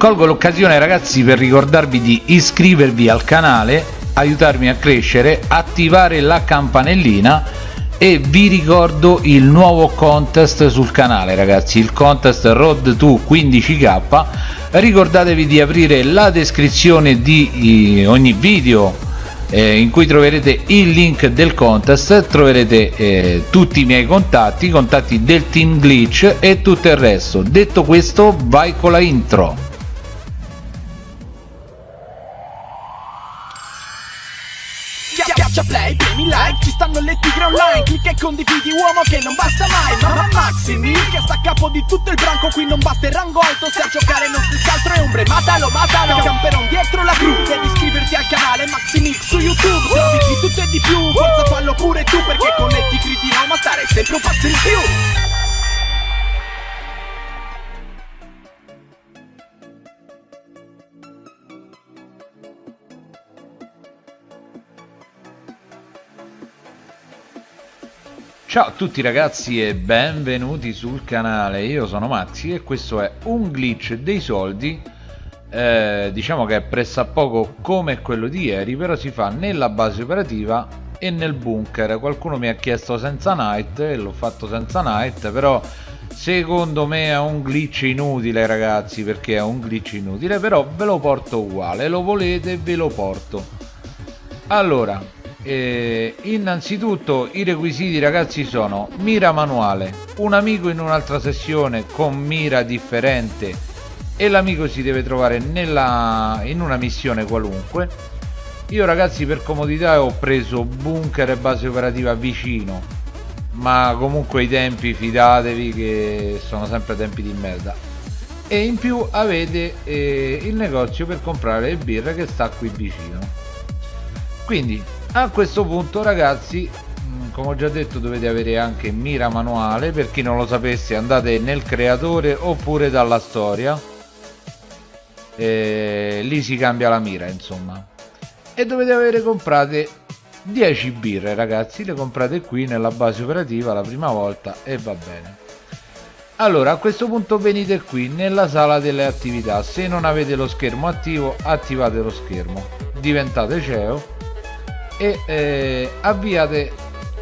colgo l'occasione ragazzi per ricordarvi di iscrivervi al canale aiutarmi a crescere attivare la campanellina e vi ricordo il nuovo contest sul canale ragazzi il contest road to 15k ricordatevi di aprire la descrizione di ogni video eh, in cui troverete il link del contest troverete eh, tutti i miei contatti i contatti del team glitch e tutto il resto. Detto questo vai con la intro play, premi like, ci stanno le tigre online. Clicca e condividi uomo che non basta mai. Mamma Maximi, che sta a capo di tutto il branco. Qui non basta il rango alto, se a giocare non si scaltro è ombre. Matalo, matalo, camperon dietro la gru Devi iscriverti al canale Maximix su YouTube. Trovi di tutto e di più, forza fallo pure tu Perché con le tigre di Roma stare sempre un passo in più Ciao a tutti ragazzi e benvenuti sul canale, io sono Maxi e questo è un glitch dei soldi. Eh, Diciamo che è pressappoco come quello di ieri, però si fa nella base operativa e nel bunker. Qualcuno mi ha chiesto senza night e l'ho fatto senza night, però secondo me è un glitch inutile ragazzi Perché è un glitch inutile, però ve lo porto uguale, lo volete ve lo porto. Allora, eh, innanzitutto i requisiti ragazzi sono mira manuale un amico in un'altra sessione con mira differente e l'amico si deve trovare nella, in una missione qualunque. Io ragazzi per comodità ho preso bunker e base operativa vicino ma comunque i tempi fidatevi che sono sempre tempi di merda. E in più avete eh, il negozio per comprare le birre che sta qui vicino. Quindi a questo punto ragazzi mm, come ho già detto dovete avere anche mira manuale. Per chi non lo sapesse andate nel creatore oppure dalla storia. E lì si cambia la mira insomma. E dovete avere comprate 10 birre ragazzi. Le comprate qui nella base operativa la prima volta e va bene. Allora a questo punto venite qui nella sala delle attività. Se non avete lo schermo attivo attivate lo schermo. Diventate CEO e eh, avviate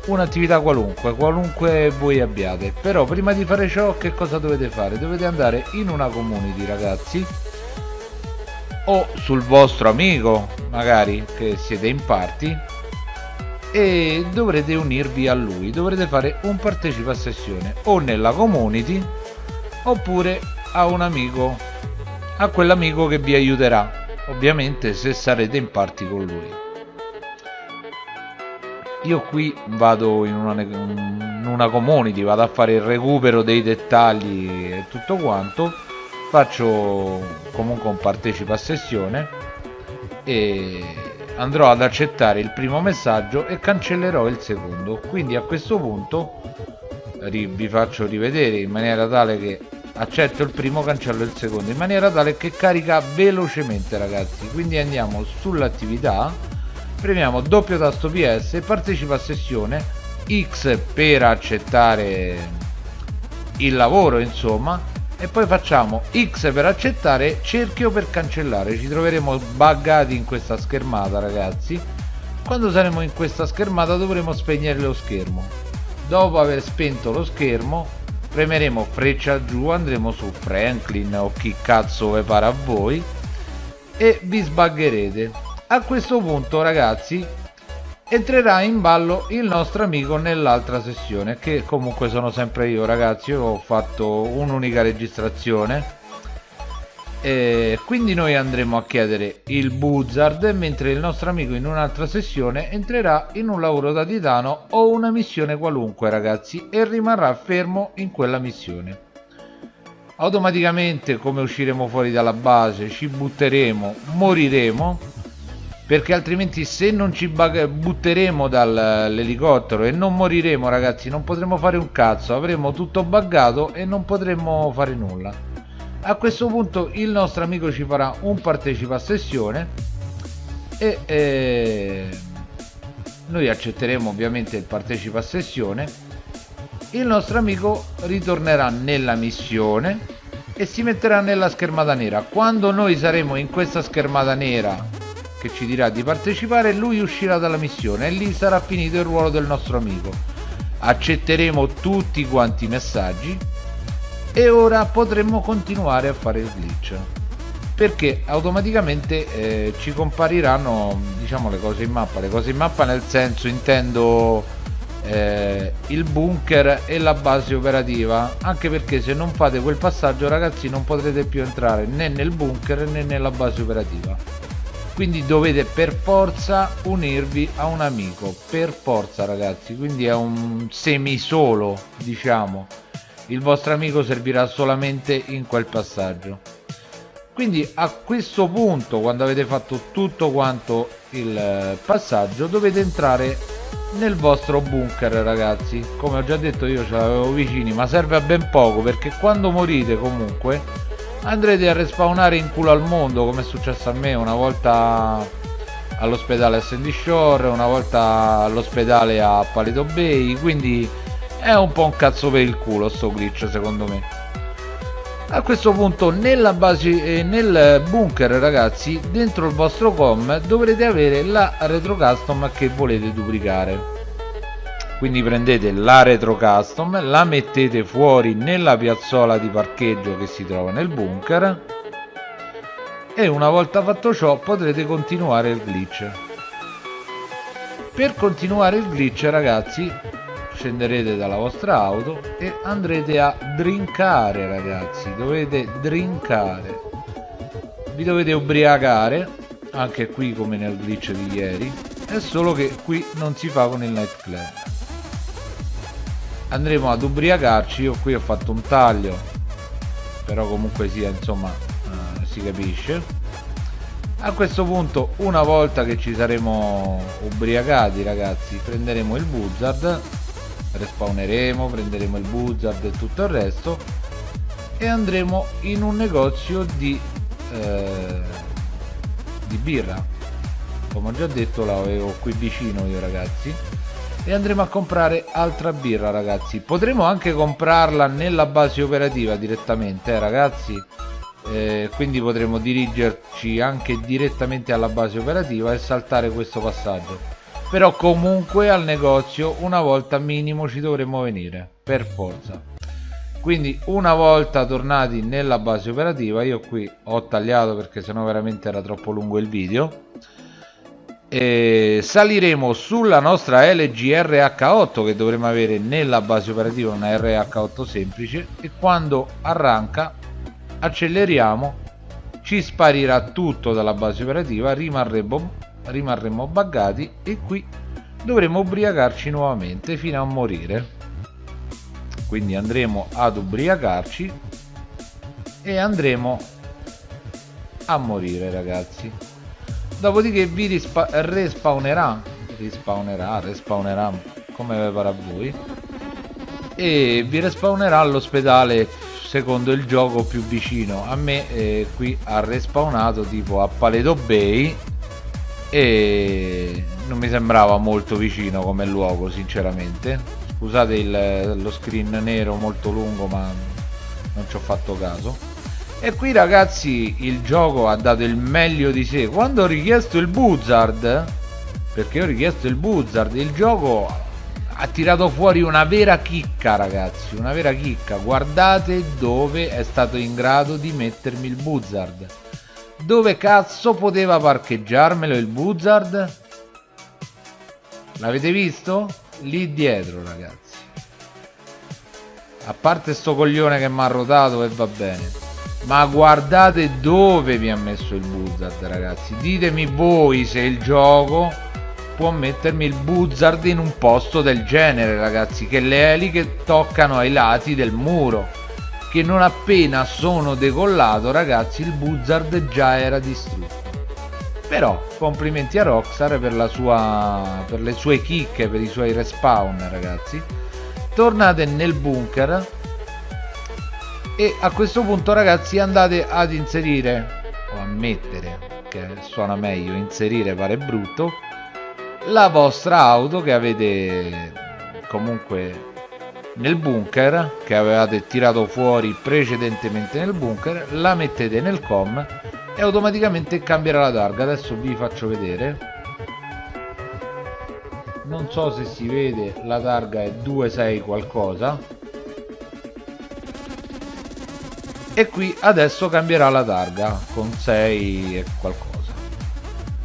un'attività qualunque qualunque voi abbiate. Però prima di fare ciò che cosa dovete fare? Dovete andare in una community ragazzi o sul vostro amico magari che siete in party e dovrete unirvi a lui. Dovrete fare un partecipa a sessione o nella community oppure a un amico a quell'amico che vi aiuterà. Ovviamente se sarete in party con lui io qui vado in una, in una community vado a fare il recupero dei dettagli e tutto quanto faccio comunque un partecipa a sessione e andrò ad accettare il primo messaggio e cancellerò il secondo. Quindi a questo punto vi faccio rivedere in maniera tale che accetto il primo cancello il secondo in maniera tale che carica velocemente ragazzi. Quindi andiamo sull'attività premiamo doppio tasto PS partecipa a sessione X per accettare il lavoro insomma e poi facciamo X per accettare cerchio per cancellare. Ci troveremo buggati in questa schermata ragazzi. Quando saremo in questa schermata dovremo spegnere lo schermo. Dopo aver spento lo schermo premeremo freccia giù andremo su Franklin o chi cazzo vi pare a voi e vi sbaggerete a questo punto ragazzi entrerà in ballo il nostro amico nell'altra sessione che comunque sono sempre io ragazzi. Io ho fatto un'unica registrazione. E quindi noi andremo a chiedere il buzzard mentre il nostro amico in un'altra sessione entrerà in un lavoro da titano o una missione qualunque ragazzi e rimarrà fermo in quella missione. Automaticamente come usciremo fuori dalla base ci butteremo moriremo perché altrimenti se non ci butteremo dall'elicottero e non moriremo ragazzi non potremo fare un cazzo avremo tutto buggato e non potremo fare nulla. A questo punto il nostro amico ci farà un partecipa a sessione e eh, noi accetteremo ovviamente il partecipa a sessione. Il nostro amico ritornerà nella missione e si metterà nella schermata nera. Quando noi saremo in questa schermata nera che ci dirà di partecipare lui uscirà dalla missione e lì sarà finito il ruolo del nostro amico. Accetteremo tutti quanti i messaggi e ora potremmo continuare a fare il glitch perché automaticamente eh, ci compariranno diciamo le cose in mappa. Le cose in mappa nel senso intendo eh, il bunker e la base operativa anche perché se non fate quel passaggio ragazzi non potrete più entrare né nel bunker né nella base operativa quindi dovete per forza unirvi a un amico per forza ragazzi. Quindi è un semi solo diciamo. Il vostro amico servirà solamente in quel passaggio. Quindi a questo punto quando avete fatto tutto quanto il eh, passaggio dovete entrare nel vostro bunker ragazzi. Come ho già detto io ce l'avevo vicini ma serve a ben poco perché quando morite comunque andrete a respawnare in culo al mondo come è successo a me una volta all'ospedale a Sandy Shore una volta all'ospedale a Palito Bay quindi è un po' un cazzo per il culo sto glitch secondo me. A questo punto nella base eh, nel bunker ragazzi dentro il vostro com dovrete avere la retro custom che volete duplicare quindi prendete la retro custom la mettete fuori nella piazzola di parcheggio che si trova nel bunker e una volta fatto ciò potrete continuare il glitch. Per continuare il glitch ragazzi scenderete dalla vostra auto e andrete a drinkare ragazzi. Dovete drinkare vi dovete ubriacare anche qui come nel glitch di ieri è solo che qui non si fa con il night club andremo ad ubriacarci io qui ho fatto un taglio però comunque sia insomma eh, si capisce. A questo punto una volta che ci saremo ubriacati ragazzi prenderemo il buzzard respawneremo prenderemo il buzzard e tutto il resto e andremo in un negozio di eh, di birra. Come ho già detto l'avevo qui vicino io ragazzi e andremo a comprare altra birra ragazzi. Potremo anche comprarla nella base operativa direttamente eh, ragazzi. Eh, quindi potremo dirigerci anche direttamente alla base operativa e saltare questo passaggio. Però comunque al negozio una volta minimo ci dovremo venire per forza. Quindi una volta tornati nella base operativa io qui ho tagliato perché sennò veramente era troppo lungo il video e saliremo sulla nostra LG RH8 che dovremo avere nella base operativa una RH8 semplice e quando arranca acceleriamo ci sparirà tutto dalla base operativa rimarremo, rimarremo buggati e qui dovremo ubriacarci nuovamente fino a morire. Quindi andremo ad ubriacarci e andremo a morire ragazzi dopodiché vi respawnerà. Respawnerà respawnerà come pare a voi. E vi respawnerà all'ospedale secondo il gioco più vicino. A me eh, qui ha respawnato tipo a Paleto Bay e non mi sembrava molto vicino come luogo sinceramente. Scusate il, lo screen nero molto lungo ma non ci ho fatto caso e qui ragazzi il gioco ha dato il meglio di sé. Quando ho richiesto il buzzard perché ho richiesto il buzzard il gioco ha tirato fuori una vera chicca ragazzi una vera chicca. Guardate dove è stato in grado di mettermi il buzzard dove cazzo poteva parcheggiarmelo il buzzard l'avete visto? lì dietro ragazzi. A parte sto coglione che mi ha rotato e va bene ma guardate dove vi ha messo il buzzard ragazzi. Ditemi voi se il gioco può mettermi il buzzard in un posto del genere ragazzi che le eliche toccano ai lati del muro. Che non appena sono decollato ragazzi il buzzard già era distrutto. Però complimenti a Rockstar per, la sua, per le sue chicche per i suoi respawn ragazzi. Tornate nel bunker e a questo punto ragazzi andate ad inserire o a mettere che suona meglio inserire pare brutto la vostra auto che avete comunque nel bunker che avevate tirato fuori precedentemente nel bunker la mettete nel com e automaticamente cambierà la targa. Adesso vi faccio vedere. Non so se si vede la targa è 26 qualcosa e qui adesso cambierà la targa con 6 e qualcosa.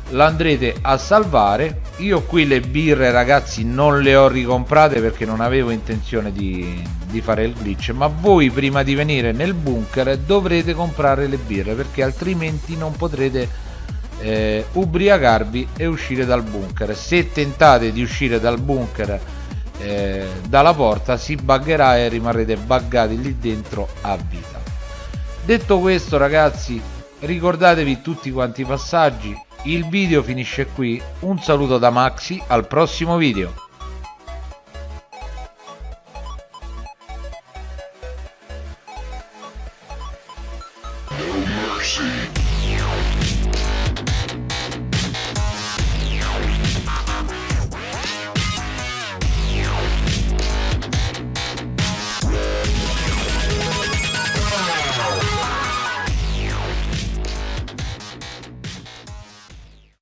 L'andrete a salvare. Io qui le birre ragazzi non le ho ricomprate perché non avevo intenzione di, di, fare il glitch ma voi prima di venire nel bunker dovrete comprare le birre perché altrimenti non potrete eh, ubriacarvi e uscire dal bunker. Se tentate di uscire dal bunker eh, dalla porta si buggerà e rimarrete buggati lì dentro a vita detto questo ragazzi ricordatevi tutti quanti i passaggi il video finisce qui, un saluto da Maxi, al prossimo video. No mercy.